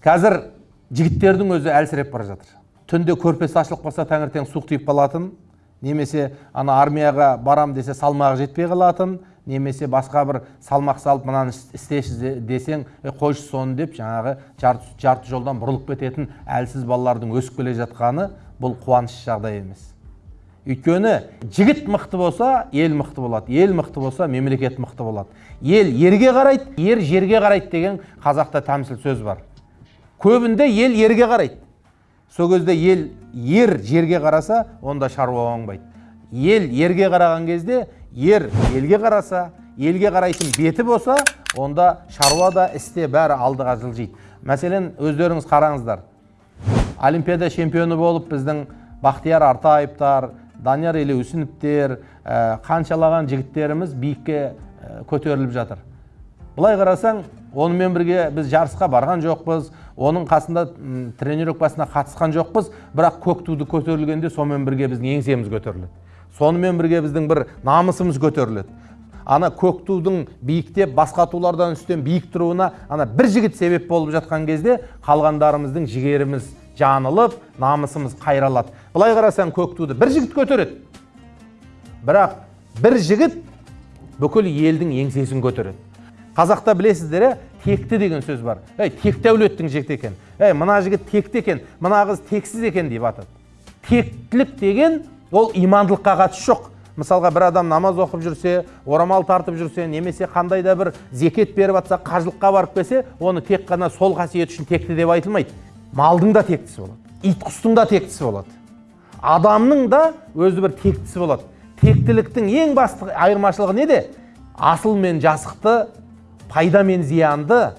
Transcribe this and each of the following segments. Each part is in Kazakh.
қазір жігіттердің өзі әлсіреп бара жатыр. Түнде көрпесі ашылып қалса таңертең суық тиіп қалатын немесе ана армияға барам десе салмағы жетпей қалатын немесе басқа бір салмақ салып мынаны істеші десең е қойшы соны деп жаңағы жарты, жарты жолдан бұрылып кететін әлсіз балалардың өсіп келе жатқаны бұл қуанышты жағдай емес. Өйткені жігіт мықты болса ел мықты болады. Ел мықты болса мемлекет мықты болады. Ел ерге қарайды ер жерге қарайды деген қазақта тәмсіл сөз бар. Көбінде ел ерге қарайды. Сол кезде ел ер жерге қараса онда шаруа оңбайды. Ел ерге қараған кезде ер елге қараса елге қарайтын беті болса онда шаруа да істе бәрі алдыға жылжиды. Мәселен өздеріңіз қараңыздар. Олимпиада чемпионы болып біздің бақтияр артаевтар данияр елеусіновтер ә, қаншалаған жігіттеріміз биікке ә, көтеріліп жатыр. Былай қарасаң онымен бірге біз жарысқа барған жоқпыз оның қасында тренировкасына қатысқан жоқпыз бірақ көк туды көтерілгенде сонымен бірге біздің еңсеміз көтеріледі. Сонымен бірге біздің бір намысымыз көтеріледі. Ана көк тудың биіктеп басқа тулардан үстем биік тұруына ана бір жігіт себеп болып жатқан кезде қалғандарымыздың жігеріміз жанылып намысымыз қайралады. Былай қарасаң көк туды бір жігіт көтереді. Бірақ бір жігіт бүкіл елдің еңсесін көтереді. Қазақта білесіздер ә текті деген сөз бар. Ей текті әулеттің жігіті екен. Ей мына жігіт текті екен мына қыз тексіз екен деп атады. Тектілік деген ол имандылыққа қатысы жоқ. Мысалға бір адам намаз оқып жүрсе орамал тартып жүрсе немесе қандай да бір зекет беріп жатса қажылыққа барып келсе оны тек қана сол қасиет үшін текті деп айтылмайды. Малдың да тектісі болады ит құстың да тектісі болады. Адамның да өзі бір тектісі болады. Тектіліктің ең басты айырмашылығы неде? Асыл мен жасықты пайда мен зиянды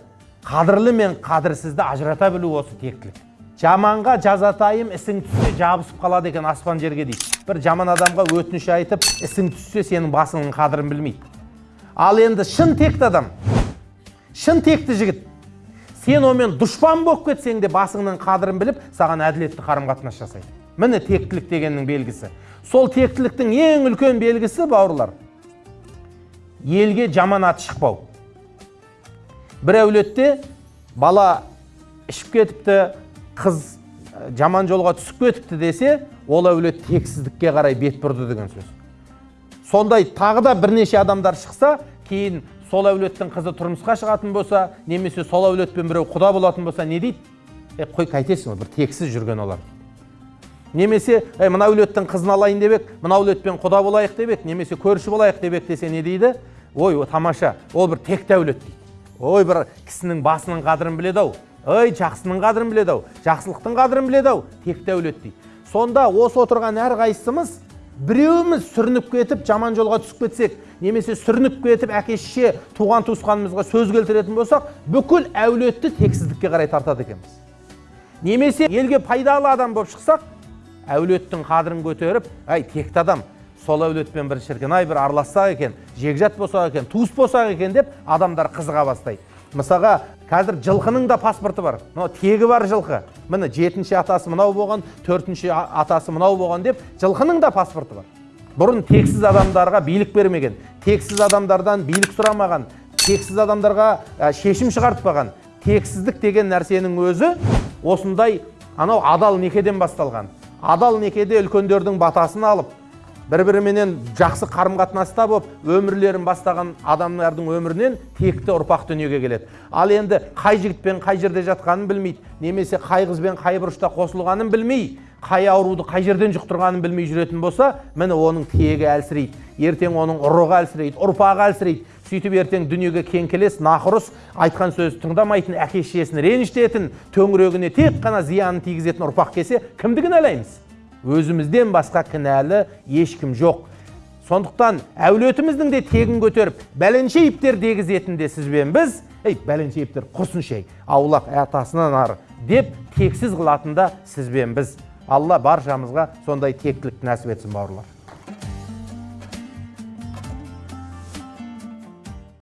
қадірлі мен қадірсізді ажырата білу осы тектілік. Жаманға жазатайым ісің түссе жабысып қалады екен аспан жерге дейді. Бір жаман адамға өтініш айтып ісің түссе сенің басыңның қадірін білмейді. Ал енді шын текті адам шын текті жігіт сен онымен дұшпан болып кетсең де басыңның қадірін біліп саған әділетті қарым қатынас жасайды. Міне тектілік дегеннің белгісі. Сол тектіліктің ең үлкен белгісі бауырлар елге жаман аты шықпау. Бір әулетте бала ішіп кетіпті қыз жаман жолға түсіп кетіпті десе ол әулет тексіздікке қарай бет бұрды деген сөз сондай тағы да бірнеше адамдар шықса кейін сол әулеттің қызы тұрмысқа шығатын болса немесе сол әулетпен біреу құда болатын болса не дейді е қой қайтесің бір тексіз жүрген олар немесе е мына әулеттің қызын алайын деп едік мына әулетпен құда болайық деп едік немесе көрші болайық деп едік десе не дейді ой тамаша ол бір текті әулет дейді ой бір кісінің басының қадірін біледі ау. Ой жақсының қадірін біледі ау. Жақсылықтың қадірін біледі ау. Текті әулет дейді. Сонда осы отырған әрқайсымыз біреуіміз сүрініп кетіп жаман жолға түсіп кетсек немесе сүрініп кетіп әке шеше туған туысқанымызға сөз келтіретін болсақ бүкіл әулетті тексіздікке қарай тартады екенбіз. Немесе елге пайдалы адам болып шықсақ әулеттің қадірін көтеріп әй текті адам сол әулетпен бір шіркін. Ай бір аралассақ екен жекжат болсақ екен туыс болсақ екен деп адамдар қызыға бастайды. Мысалға қазір жылқының да паспорты бар. Мынау тегі бар жылқы. Міне жетінші атасы мынау болған төртінші атасы мынау болған деп жылқының да паспорты бар. Бұрын тексіз адамдарға билік бермеген тексіз адамдардан билік сұрамаған тексіз адамдарға шешім шығартпаған. Тексіздік деген нәрсенің өзі осындай анау адал некеден басталған. Адал некеде үлкендердің батасын алып бір біріменен жақсы қарым қатынаста болып өмірлерін бастаған адамдардың өмірінен текті ұрпақ дүниеге келеді. Ал енді қай жігітпен қай жерде жатқанын білмейді немесе қай қызбен қай бұрышта қосылғанын білмей қай ауруды қай жерден жұқтырғанын білмей жүретін болса міне оның тегі әлсірейді. Ертең оның ұрығы әлсірейді ұрпағы әлсірейді. Сөйтіп ертең дүниеге кеңкелес нақұрыс айтқан сөз тыңдамайтын әке шешесін ренжітетін төңірегіне тек қана зиянын тигізетін ұрпақ келсе кімді кінәлаймыз өзімізден басқа кінәлі ешкім жоқ. Сондықтан әулетіміздің де тегін көтеріп бәленшеевтер дегізетін де сізбен біз ей бәленшеевтер құрсыншы ей аулақ атасынан ары деп тексіз қылатын да сізбен біз. Алла баршамызға сондай тектілікті нәсіп етсін бауырлар.